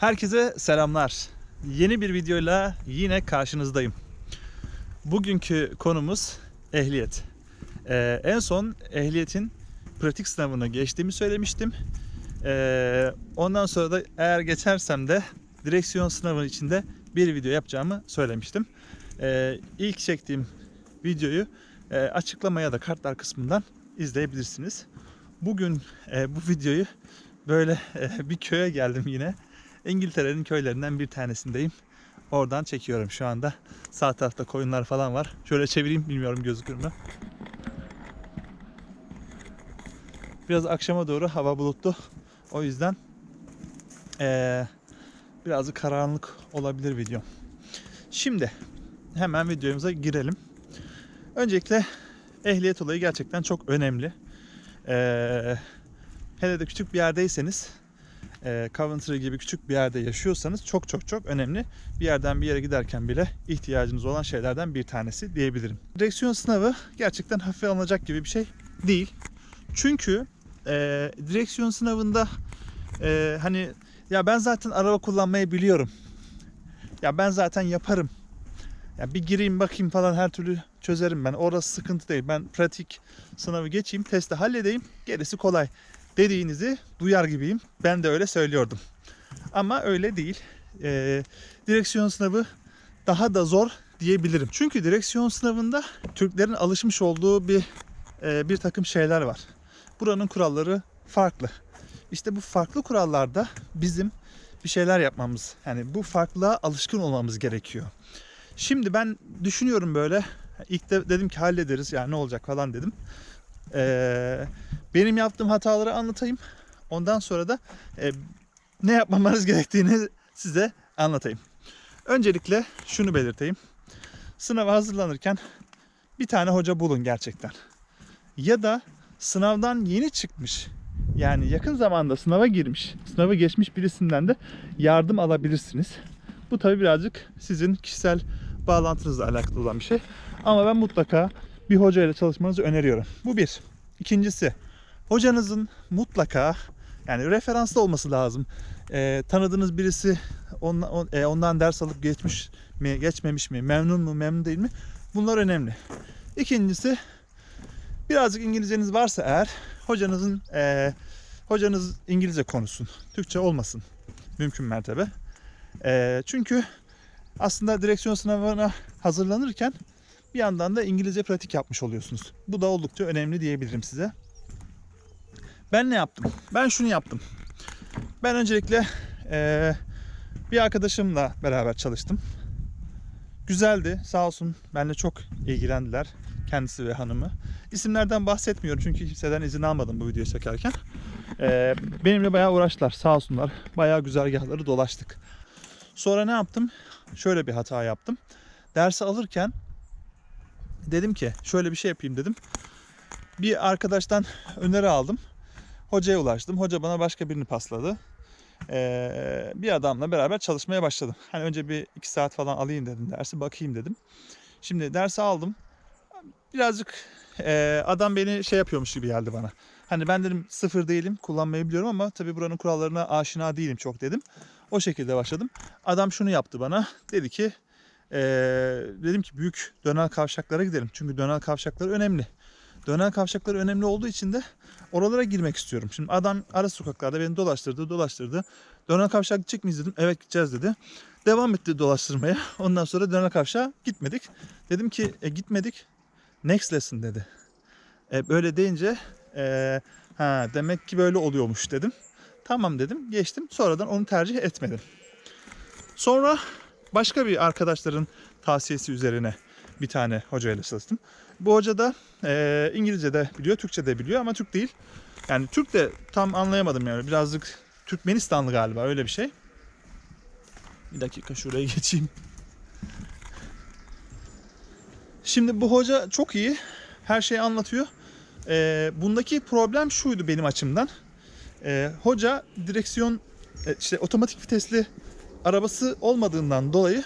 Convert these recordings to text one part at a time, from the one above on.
Herkese selamlar. Yeni bir videoyla yine karşınızdayım. Bugünkü konumuz ehliyet. Ee, en son ehliyetin pratik sınavını geçtiğimi söylemiştim. Ee, ondan sonra da eğer geçersem de direksiyon sınavı içinde bir video yapacağımı söylemiştim. Ee, ilk çektiğim videoyu e, açıklamaya da kartlar kısmından izleyebilirsiniz. Bugün e, bu videoyu böyle e, bir köye geldim yine. İngiltere'nin köylerinden bir tanesindeyim. Oradan çekiyorum şu anda. Sağ tarafta koyunlar falan var. Şöyle çevireyim bilmiyorum gözükür mü. Biraz akşama doğru hava bulutlu. O yüzden eee birazcık karanlık olabilir video. Şimdi hemen videomuza girelim. Öncelikle ehliyet olayı gerçekten çok önemli. Eee hele de küçük bir yerdeyseniz e, Coventry gibi küçük bir yerde yaşıyorsanız çok çok çok önemli. Bir yerden bir yere giderken bile ihtiyacınız olan şeylerden bir tanesi diyebilirim. Direksiyon sınavı gerçekten hafife alınacak gibi bir şey değil. Çünkü e, direksiyon sınavında e, hani ya ben zaten araba kullanmayı biliyorum. Ya ben zaten yaparım. Ya bir gireyim bakayım falan her türlü çözerim ben. Orası sıkıntı değil. Ben pratik sınavı geçeyim, testi halledeyim. Gerisi kolay dediğinizi duyar gibiyim. Ben de öyle söylüyordum. Ama öyle değil. Ee, direksiyon sınavı daha da zor diyebilirim. Çünkü direksiyon sınavında Türklerin alışmış olduğu bir e, bir takım şeyler var. Buranın kuralları farklı. İşte bu farklı kurallarda bizim bir şeyler yapmamız, yani bu farklılığa alışkın olmamız gerekiyor. Şimdi ben düşünüyorum böyle. İlk de dedim ki hallederiz yani ne olacak falan dedim. Ee, benim yaptığım hataları anlatayım. Ondan sonra da e, ne yapmamanız gerektiğini size anlatayım. Öncelikle şunu belirteyim. Sınava hazırlanırken bir tane hoca bulun gerçekten. Ya da sınavdan yeni çıkmış yani yakın zamanda sınava girmiş, sınavı geçmiş birisinden de yardım alabilirsiniz. Bu tabi birazcık sizin kişisel bağlantınızla alakalı olan bir şey. Ama ben mutlaka bir hoca ile çalışmanızı öneriyorum. Bu bir. İkincisi hocanızın mutlaka yani referanslı olması lazım. Ee, tanıdığınız birisi ondan, on- e, ondan ders alıp geçmiş mi, geçmemiş mi, memnun mu, memnun değil mi? Bunlar önemli. İkincisi birazcık İngilizceniz varsa eğer hocanızın e, hocanız İngilizce konuşsun. Türkçe olmasın mümkün mertebe. E, çünkü aslında direksiyon sınavına hazırlanırken bir yandan da İngilizce pratik yapmış oluyorsunuz. Bu da oldukça önemli diyebilirim size. Ben ne yaptım? Ben şunu yaptım. Ben öncelikle eee, bir arkadaşımla beraber çalıştım. Güzeldi. Sağ olsun benimle çok ilgilendiler. Kendisi ve hanımı. İsimlerden bahsetmiyorum çünkü kimseden izin almadım bu videoyu çekerken. Eee, benimle bayağı uğraştılar. Sağ olsunlar. Bayağı güzergahları dolaştık. Sonra ne yaptım? Şöyle bir hata yaptım. Dersi alırken dedim ki şöyle bir şey yapayım dedim. Bir arkadaştan öneri aldım. Hocaya ulaştım. Hoca bana başka birini pasladı. Ee, bir adamla beraber çalışmaya başladım. Hani önce bir iki saat falan alayım dedim dersi. Bakayım dedim. Şimdi dersi aldım. Birazcık e, adam beni şey yapıyormuş gibi geldi bana. Hani ben dedim sıfır değilim kullanmayı biliyorum ama tabii buranın kurallarına aşina değilim çok dedim. O şekilde başladım. Adam şunu yaptı bana. Dedi ki ee, dedim ki büyük dönel kavşaklara gidelim. Çünkü dönel kavşakları önemli. Dönel kavşakları önemli olduğu için de oralara girmek istiyorum. Şimdi adam ara sokaklarda beni dolaştırdı, dolaştırdı. Dönel kavşak gidecek miyiz dedim. Evet gideceğiz dedi. Devam etti dolaştırmaya. Ondan sonra dönel kavşağa gitmedik. Dedim ki e, gitmedik. Next lesson dedi. E, böyle deyince e, ha demek ki böyle oluyormuş dedim. Tamam dedim. Geçtim. Sonradan onu tercih etmedim. Sonra başka bir arkadaşların tavsiyesi üzerine bir tane hocayla çalıştım. Bu hoca da e, İngilizce de biliyor, Türkçe de biliyor ama Türk değil. Yani Türk de tam anlayamadım yani. Birazcık Türkmenistanlı galiba öyle bir şey. Bir dakika şuraya geçeyim. Şimdi bu hoca çok iyi. Her şeyi anlatıyor. E, bundaki problem şuydu benim açımdan. E, hoca direksiyon e, işte otomatik vitesli arabası olmadığından dolayı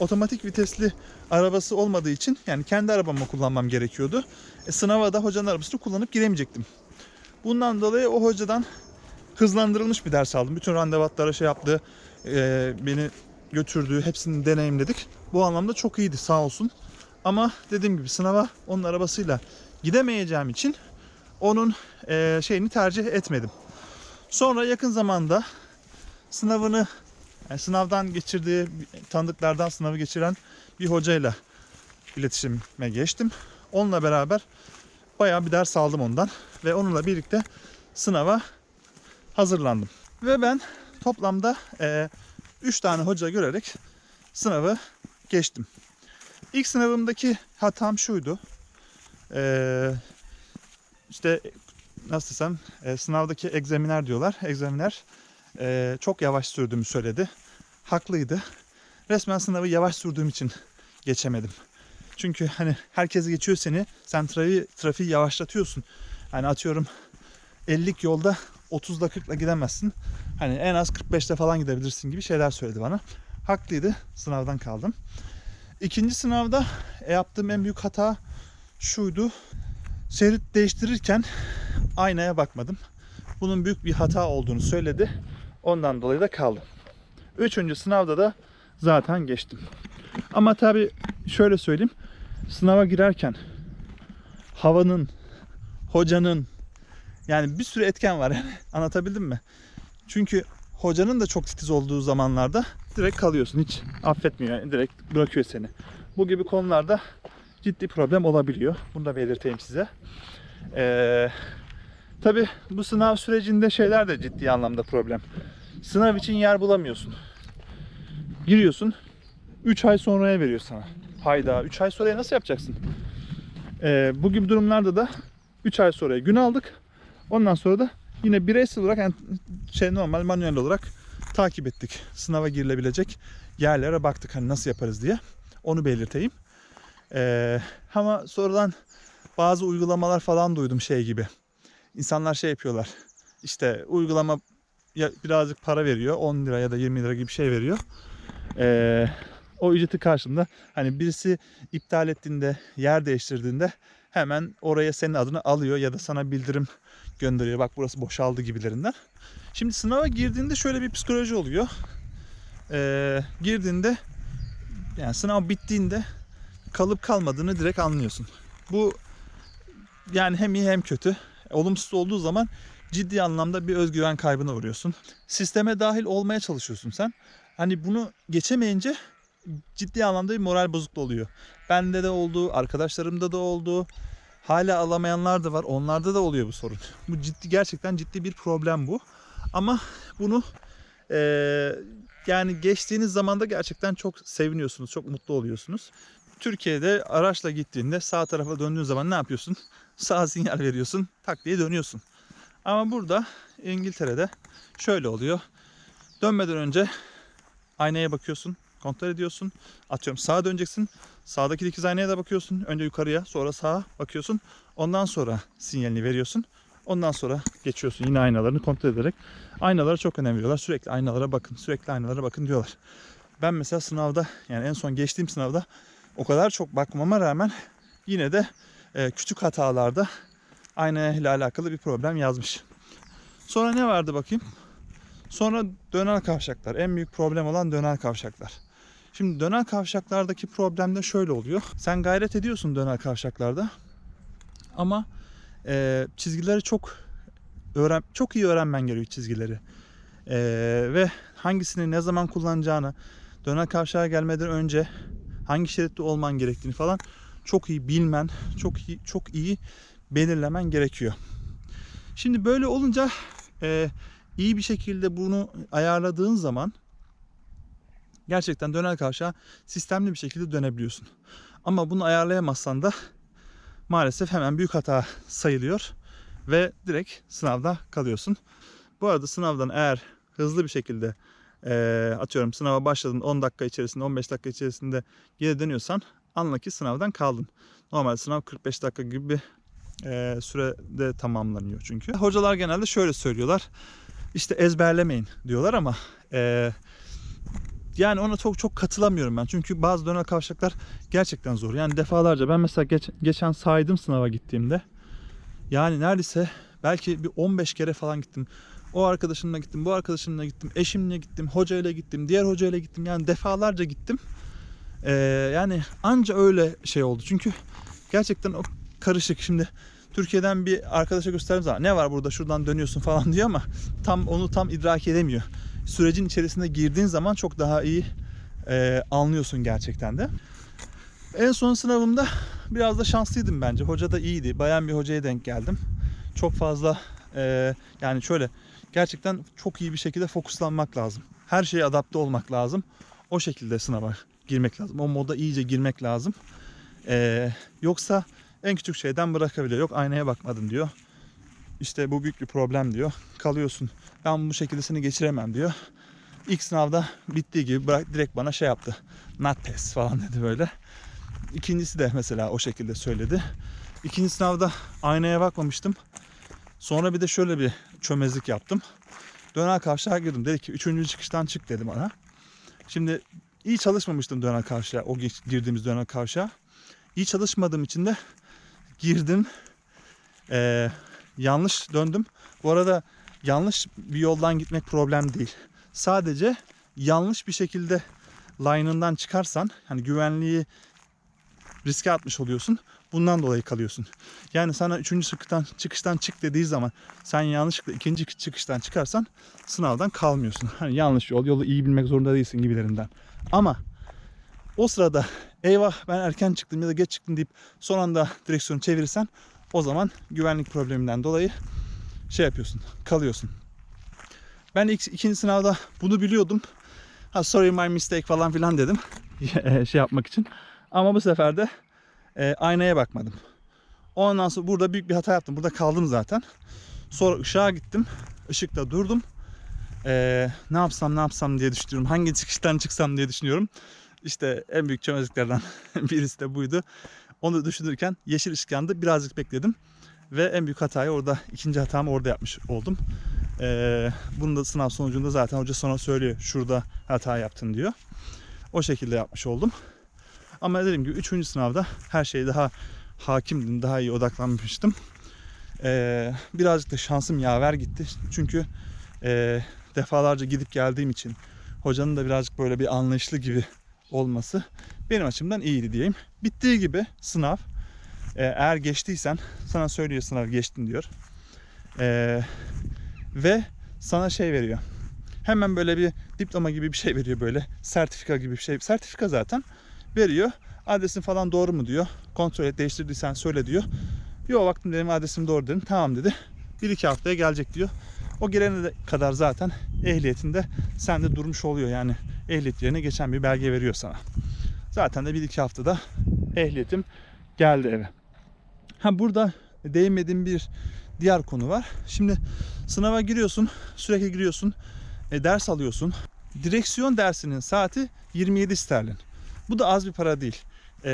otomatik vitesli arabası olmadığı için yani kendi arabamı kullanmam gerekiyordu. E, sınava da hocanın arabasını kullanıp giremeyecektim. Bundan dolayı o hocadan hızlandırılmış bir ders aldım. Bütün randevatlara şey yaptı, e, beni götürdü, hepsini deneyimledik. Bu anlamda çok iyiydi sağ olsun. Ama dediğim gibi sınava onun arabasıyla gidemeyeceğim için onun e, şeyini tercih etmedim. Sonra yakın zamanda sınavını yani sınavdan geçirdiği tanıdıklardan sınavı geçiren bir hocayla iletişime geçtim. Onunla beraber bayağı bir ders aldım ondan ve onunla birlikte sınava hazırlandım. Ve ben toplamda 3 tane hoca görerek sınavı geçtim. İlk sınavımdaki hatam şuydu. E, işte nasıl desem e, sınavdaki egzaminer diyorlar. Egzaminer e, çok yavaş sürdüğümü söyledi. Haklıydı. Resmen sınavı yavaş sürdüğüm için geçemedim. Çünkü hani herkes geçiyor seni. Sen trafiği, trafiği yavaşlatıyorsun. Hani atıyorum 50'lik yolda 30'da 40'la gidemezsin. Hani en az 45'te falan gidebilirsin gibi şeyler söyledi bana. Haklıydı. Sınavdan kaldım. İkinci sınavda yaptığım en büyük hata şuydu. Şerit değiştirirken aynaya bakmadım. Bunun büyük bir hata olduğunu söyledi. Ondan dolayı da kaldım. Üçüncü sınavda da zaten geçtim. Ama tabii şöyle söyleyeyim. Sınava girerken havanın, hocanın yani bir sürü etken var yani. Anlatabildim mi? Çünkü hocanın da çok titiz olduğu zamanlarda direkt kalıyorsun. Hiç affetmiyor yani direkt bırakıyor seni. Bu gibi konularda ciddi problem olabiliyor. Bunu da belirteyim size. Ee, Tabi bu sınav sürecinde şeyler de ciddi anlamda problem. Sınav için yer bulamıyorsun. Giriyorsun. 3 ay sonraya veriyor sana. Hayda 3 ay sonraya nasıl yapacaksın? Ee, bu gibi durumlarda da 3 ay sonraya gün aldık. Ondan sonra da yine bireysel olarak yani şey normal manuel olarak takip ettik. Sınava girilebilecek yerlere baktık hani nasıl yaparız diye. Onu belirteyim. Ee, ama sonradan bazı uygulamalar falan duydum şey gibi. İnsanlar şey yapıyorlar. İşte uygulama birazcık para veriyor. 10 lira ya da 20 lira gibi bir şey veriyor. Ee, o ücreti karşılığında hani birisi iptal ettiğinde, yer değiştirdiğinde hemen oraya senin adını alıyor ya da sana bildirim gönderiyor. Bak burası boşaldı gibilerinden. Şimdi sınava girdiğinde şöyle bir psikoloji oluyor. Ee, girdiğinde yani sınav bittiğinde kalıp kalmadığını direkt anlıyorsun. Bu yani hem iyi hem kötü. Olumsuz olduğu zaman ciddi anlamda bir özgüven kaybına uğruyorsun. Sisteme dahil olmaya çalışıyorsun sen. Hani bunu geçemeyince ciddi anlamda bir moral bozukluğu oluyor. Bende de oldu, arkadaşlarımda da oldu. Hala alamayanlar da var. Onlarda da oluyor bu sorun. Bu ciddi gerçekten ciddi bir problem bu. Ama bunu eee, yani geçtiğiniz zamanda gerçekten çok seviniyorsunuz, çok mutlu oluyorsunuz. Türkiye'de araçla gittiğinde sağ tarafa döndüğün zaman ne yapıyorsun? Sağ sinyal veriyorsun, tak diye dönüyorsun. Ama burada İngiltere'de şöyle oluyor. Dönmeden önce aynaya bakıyorsun, kontrol ediyorsun. Atıyorum sağa döneceksin. Sağdaki dikiz aynaya da bakıyorsun. Önce yukarıya, sonra sağa bakıyorsun. Ondan sonra sinyalini veriyorsun. Ondan sonra geçiyorsun yine aynalarını kontrol ederek. Aynalara çok önem veriyorlar. Sürekli aynalara bakın, sürekli aynalara bakın diyorlar. Ben mesela sınavda yani en son geçtiğim sınavda o kadar çok bakmama rağmen yine de e, küçük hatalarda aynaya ile alakalı bir problem yazmış. Sonra ne vardı bakayım? Sonra dönel kavşaklar. En büyük problem olan dönel kavşaklar. Şimdi dönel kavşaklardaki problem de şöyle oluyor. Sen gayret ediyorsun dönel kavşaklarda. Ama e, çizgileri çok öğren çok iyi öğrenmen gerekiyor çizgileri. E, ve hangisini ne zaman kullanacağını, dönel kavşağa gelmeden önce hangi şeritte olman gerektiğini falan çok iyi bilmen, çok iyi çok iyi belirlemen gerekiyor. Şimdi böyle olunca e, iyi bir şekilde bunu ayarladığın zaman gerçekten dönel kavşağa sistemli bir şekilde dönebiliyorsun. Ama bunu ayarlayamazsan da maalesef hemen büyük hata sayılıyor ve direkt sınavda kalıyorsun. Bu arada sınavdan eğer hızlı bir şekilde e, atıyorum sınava başladın 10 dakika içerisinde 15 dakika içerisinde geri dönüyorsan anla ki sınavdan kaldın. Normal sınav 45 dakika gibi bir e, sürede tamamlanıyor çünkü. Hocalar genelde şöyle söylüyorlar. İşte ezberlemeyin diyorlar ama e, yani ona çok çok katılamıyorum ben. Çünkü bazı dönel kavşaklar gerçekten zor. Yani defalarca ben mesela geç, geçen saydım sınava gittiğimde. Yani neredeyse belki bir 15 kere falan gittim. O arkadaşımla gittim, bu arkadaşımla gittim, eşimle gittim, hocayla gittim, diğer hocayla gittim. Yani defalarca gittim. Ee, yani anca öyle şey oldu. Çünkü gerçekten o karışık. Şimdi Türkiye'den bir arkadaşa gösterdiğim zaman ne var burada şuradan dönüyorsun falan diyor ama tam onu tam idrak edemiyor. Sürecin içerisine girdiğin zaman çok daha iyi e, anlıyorsun gerçekten de. En son sınavımda biraz da şanslıydım bence. Hoca da iyiydi. Bayan bir hocaya denk geldim. Çok fazla e, yani şöyle gerçekten çok iyi bir şekilde fokuslanmak lazım. Her şeye adapte olmak lazım. O şekilde sınava girmek lazım. O moda iyice girmek lazım. E, yoksa en küçük şeyden bırakabiliyor. Yok aynaya bakmadın diyor. İşte bu büyük bir problem diyor. Kalıyorsun. Ben bu şekilde seni geçiremem diyor. İlk sınavda bittiği gibi bırak, direkt bana şey yaptı. Not test falan dedi böyle. İkincisi de mesela o şekilde söyledi. İkinci sınavda aynaya bakmamıştım. Sonra bir de şöyle bir çömezlik yaptım. Döner kavşağa girdim. Dedi ki üçüncü çıkıştan çık dedi bana. Şimdi iyi çalışmamıştım döner kavşağa. O girdiğimiz döner kavşağa. İyi çalışmadığım için de girdim. Ee, yanlış döndüm. Bu arada yanlış bir yoldan gitmek problem değil. Sadece yanlış bir şekilde line'ından çıkarsan hani güvenliği riske atmış oluyorsun. Bundan dolayı kalıyorsun. Yani sana üçüncü çıkıştan, çıkıştan çık dediği zaman sen yanlışlıkla ikinci çıkıştan çıkarsan sınavdan kalmıyorsun. Hani yanlış yol, yolu iyi bilmek zorunda değilsin gibilerinden. Ama o sırada eyvah ben erken çıktım ya da geç çıktım deyip son anda direksiyonu çevirirsen o zaman güvenlik probleminden dolayı şey yapıyorsun, kalıyorsun. Ben ilk, ikinci sınavda bunu biliyordum. Ha sorry my mistake falan filan dedim. şey yapmak için. Ama bu sefer de e, aynaya bakmadım. Ondan sonra burada büyük bir hata yaptım. Burada kaldım zaten. Sonra ışığa gittim. Işıkta durdum. E, ne yapsam ne yapsam diye düşünüyorum. Hangi çıkıştan çıksam diye düşünüyorum. İşte en büyük çömezliklerden birisi de buydu. Onu düşünürken yeşil ışık yandı. Birazcık bekledim. Ve en büyük hatayı orada, ikinci hatamı orada yapmış oldum. Ee, bunu da sınav sonucunda zaten hoca sonra söylüyor. Şurada hata yaptın diyor. O şekilde yapmış oldum. Ama dediğim gibi üçüncü sınavda her şeye daha hakimdim, daha iyi odaklanmıştım. Ee, birazcık da şansım yaver gitti. Çünkü e, defalarca gidip geldiğim için hocanın da birazcık böyle bir anlayışlı gibi olması benim açımdan iyiydi diyeyim. Bittiği gibi sınav e, eğer geçtiysen sana söylüyor sınav geçtin diyor. E, ve sana şey veriyor. Hemen böyle bir diploma gibi bir şey veriyor böyle. Sertifika gibi bir şey. Sertifika zaten veriyor. Adresin falan doğru mu diyor. Kontrol et değiştirdiysen söyle diyor. Yo baktım dedim adresim doğru dedim. Tamam dedi. Bir iki haftaya gelecek diyor. O gelene de kadar zaten ehliyetinde sende durmuş oluyor yani ehliyet yerine geçen bir belge veriyor sana. Zaten de bir iki haftada ehliyetim geldi eve. Ha burada değinmediğim bir diğer konu var. Şimdi sınava giriyorsun, sürekli giriyorsun, e, ders alıyorsun. Direksiyon dersinin saati 27 sterlin. Bu da az bir para değil. E,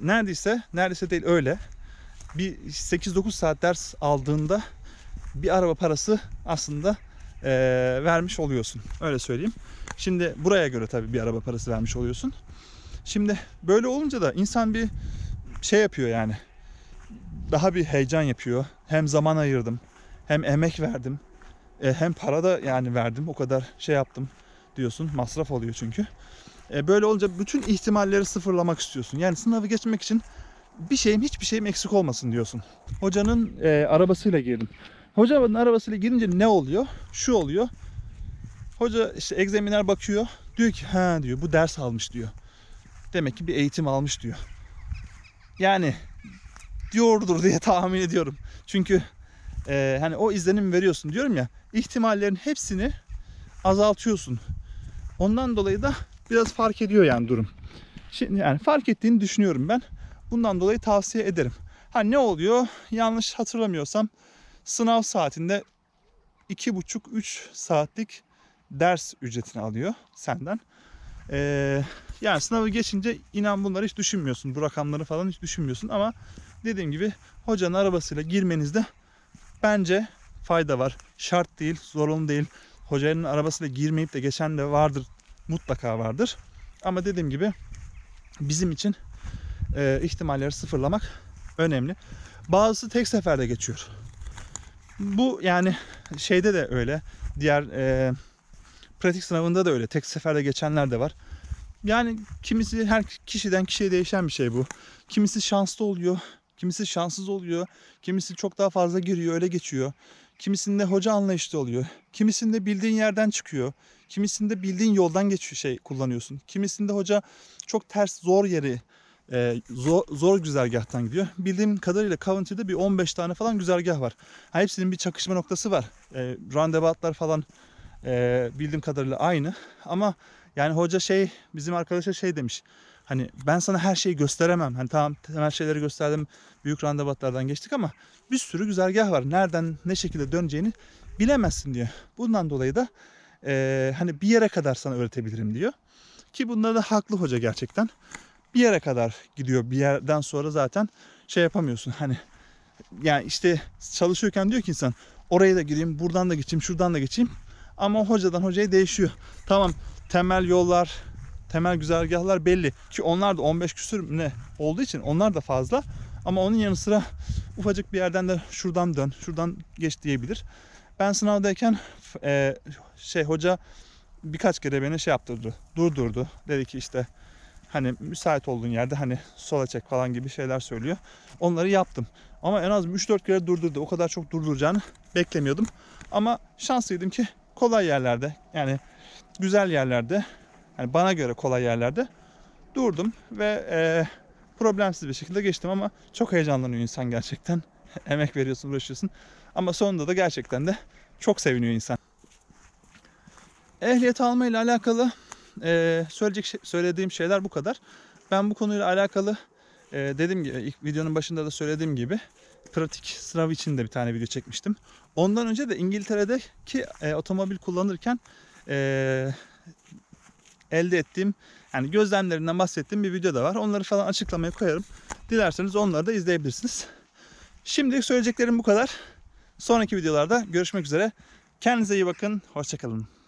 neredeyse, neredeyse değil öyle. Bir 8-9 saat ders aldığında bir araba parası aslında e, vermiş oluyorsun. Öyle söyleyeyim. Şimdi buraya göre tabii bir araba parası vermiş oluyorsun. Şimdi böyle olunca da insan bir şey yapıyor yani. Daha bir heyecan yapıyor. Hem zaman ayırdım, hem emek verdim, e, hem para da yani verdim. O kadar şey yaptım diyorsun. Masraf oluyor çünkü. E, böyle olunca bütün ihtimalleri sıfırlamak istiyorsun. Yani sınavı geçmek için bir şeyim hiçbir şeyim eksik olmasın diyorsun. Hocanın e, arabasıyla girdim. Hocanın arabasıyla girince ne oluyor? Şu oluyor. Hoca işte egzaminer bakıyor. Diyor ki ha diyor bu ders almış diyor. Demek ki bir eğitim almış diyor. Yani diyordur diye tahmin ediyorum. Çünkü e, hani o izlenim veriyorsun diyorum ya. ihtimallerin hepsini azaltıyorsun. Ondan dolayı da biraz fark ediyor yani durum. Şimdi yani fark ettiğini düşünüyorum ben. Bundan dolayı tavsiye ederim. Ha ne oluyor? Yanlış hatırlamıyorsam sınav saatinde 2,5-3 saatlik ders ücretini alıyor senden. Ee, yani sınavı geçince inan bunları hiç düşünmüyorsun. Bu rakamları falan hiç düşünmüyorsun ama dediğim gibi hocanın arabasıyla girmenizde bence fayda var. Şart değil, zorunlu değil. Hocanın arabasıyla girmeyip de geçen de vardır. Mutlaka vardır. Ama dediğim gibi bizim için e, ihtimalleri sıfırlamak önemli. Bazısı tek seferde geçiyor. Bu yani şeyde de öyle. Diğer e, pratik sınavında da öyle. Tek seferde geçenler de var. Yani kimisi her kişiden kişiye değişen bir şey bu. Kimisi şanslı oluyor, kimisi şanssız oluyor, kimisi çok daha fazla giriyor, öyle geçiyor. Kimisinde hoca anlayışlı oluyor. Kimisinde bildiğin yerden çıkıyor. Kimisinde bildiğin yoldan geçiyor şey kullanıyorsun. Kimisinde hoca çok ters zor yeri e, zor, zor güzergahtan gidiyor. Bildiğim kadarıyla Coventry'de bir 15 tane falan güzergah var. Ha, hepsinin bir çakışma noktası var. E, roundaboutlar falan e, bildiğim kadarıyla aynı. Ama yani hoca şey bizim arkadaşa şey demiş. Hani ben sana her şeyi gösteremem. Hani tamam temel şeyleri gösterdim. Büyük randevatlardan geçtik ama bir sürü güzergah var. Nereden ne şekilde döneceğini bilemezsin diyor. Bundan dolayı da e, hani bir yere kadar sana öğretebilirim diyor. Ki bunda da haklı hoca gerçekten. Bir yere kadar gidiyor. Bir yerden sonra zaten şey yapamıyorsun. Hani yani işte çalışıyorken diyor ki insan oraya da gireyim, buradan da geçeyim, şuradan da geçeyim. Ama hocadan hocaya değişiyor. Tamam temel yollar, temel güzergahlar belli. Ki onlar da 15 küsür ne olduğu için onlar da fazla. Ama onun yanı sıra ufacık bir yerden de şuradan dön, şuradan geç diyebilir. Ben sınavdayken e, şey hoca birkaç kere beni şey yaptırdı, durdurdu. Dedi ki işte hani müsait olduğun yerde hani sola çek falan gibi şeyler söylüyor. Onları yaptım. Ama en az 3-4 kere durdurdu. O kadar çok durduracağını beklemiyordum. Ama şanslıydım ki kolay yerlerde yani güzel yerlerde yani bana göre kolay yerlerde durdum ve e, problemsiz bir şekilde geçtim ama çok heyecanlanıyor insan gerçekten. Emek veriyorsun, uğraşıyorsun. Ama sonunda da gerçekten de çok seviniyor insan. Ehliyet alma ile alakalı e, söyleyecek şey- söylediğim şeyler bu kadar. Ben bu konuyla alakalı e, dediğim gibi ilk videonun başında da söylediğim gibi pratik sınav için de bir tane video çekmiştim. Ondan önce de İngiltere'deki e, otomobil kullanırken e, elde ettiğim yani gözlemlerinden bahsettiğim bir video da var. Onları falan açıklamaya koyarım. Dilerseniz onları da izleyebilirsiniz. Şimdilik söyleyeceklerim bu kadar. Sonraki videolarda görüşmek üzere. Kendinize iyi bakın. Hoşçakalın.